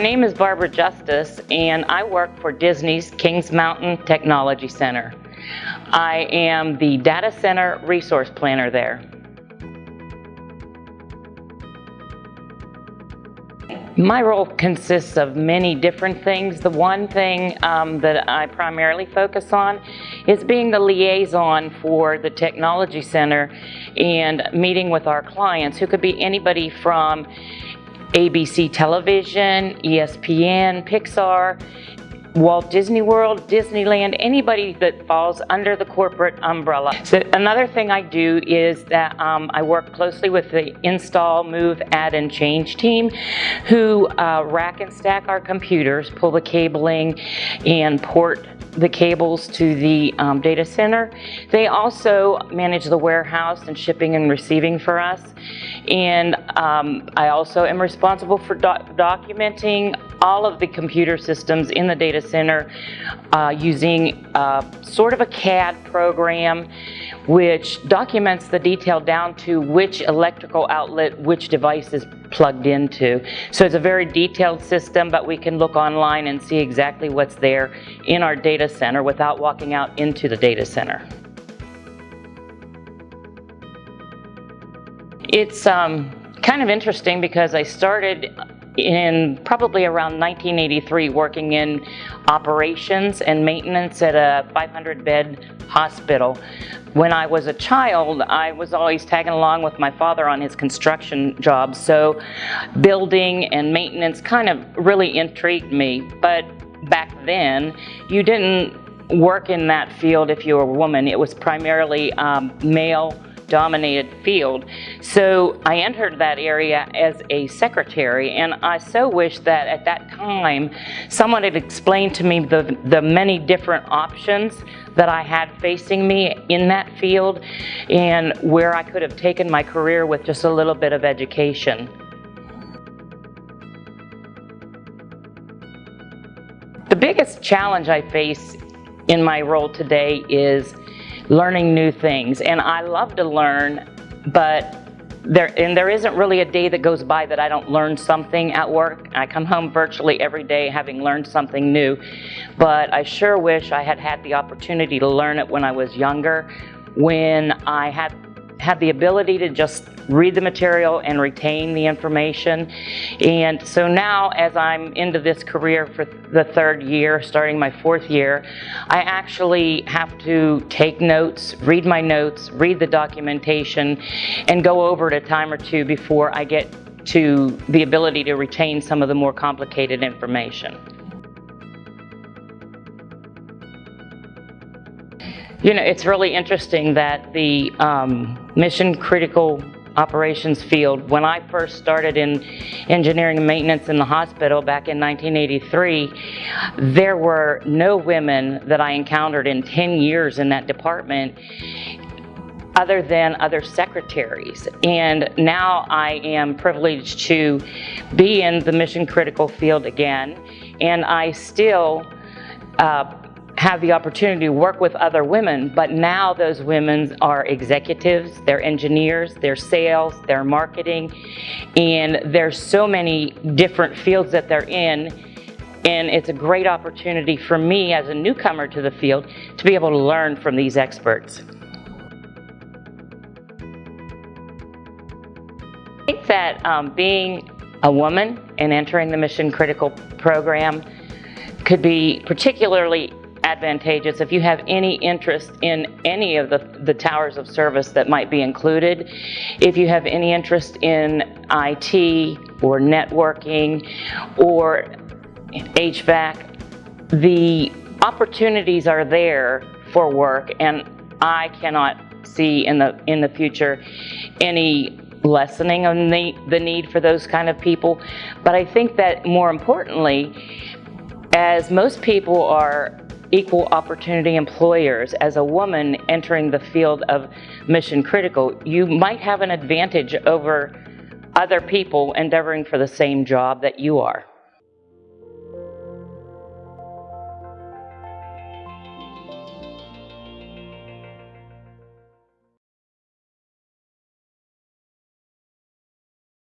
name is Barbara Justice and I work for Disney's Kings Mountain Technology Center. I am the data center resource planner there. My role consists of many different things. The one thing um, that I primarily focus on is being the liaison for the Technology Center and meeting with our clients, who could be anybody from ABC Television, ESPN, Pixar, Walt Disney World, Disneyland, anybody that falls under the corporate umbrella. So another thing I do is that um, I work closely with the install, move, add, and change team who uh, rack and stack our computers, pull the cabling, and port the cables to the um, data center. They also manage the warehouse and shipping and receiving for us. And um, I also am responsible for documenting all of the computer systems in the data center uh, using uh, sort of a CAD program which documents the detail down to which electrical outlet which device is plugged into. So it's a very detailed system, but we can look online and see exactly what's there in our data center without walking out into the data center. It's um, kind of interesting because I started in probably around 1983 working in operations and maintenance at a 500 bed hospital. When I was a child, I was always tagging along with my father on his construction jobs, so building and maintenance kind of really intrigued me. But back then, you didn't work in that field if you were a woman. It was primarily um, male dominated field. So I entered that area as a secretary and I so wish that at that time someone had explained to me the, the many different options that I had facing me in that field and where I could have taken my career with just a little bit of education. The biggest challenge I face in my role today is learning new things. And I love to learn, but there, and there isn't really a day that goes by that I don't learn something at work. I come home virtually every day having learned something new, but I sure wish I had had the opportunity to learn it when I was younger, when I had had the ability to just read the material and retain the information. And so now as I'm into this career for the third year, starting my fourth year, I actually have to take notes, read my notes, read the documentation, and go over it a time or two before I get to the ability to retain some of the more complicated information. You know, it's really interesting that the um, mission critical operations field, when I first started in engineering and maintenance in the hospital back in 1983, there were no women that I encountered in 10 years in that department other than other secretaries. And now I am privileged to be in the mission critical field again, and I still uh, have the opportunity to work with other women, but now those women are executives, they're engineers, they're sales, they're marketing, and there's so many different fields that they're in, and it's a great opportunity for me as a newcomer to the field to be able to learn from these experts. I think that um, being a woman and entering the mission critical program could be particularly advantageous if you have any interest in any of the, the towers of service that might be included. If you have any interest in IT or networking or HVAC, the opportunities are there for work and I cannot see in the in the future any lessening of the, the need for those kind of people. But I think that more importantly, as most people are equal opportunity employers as a woman entering the field of mission critical, you might have an advantage over other people endeavoring for the same job that you are.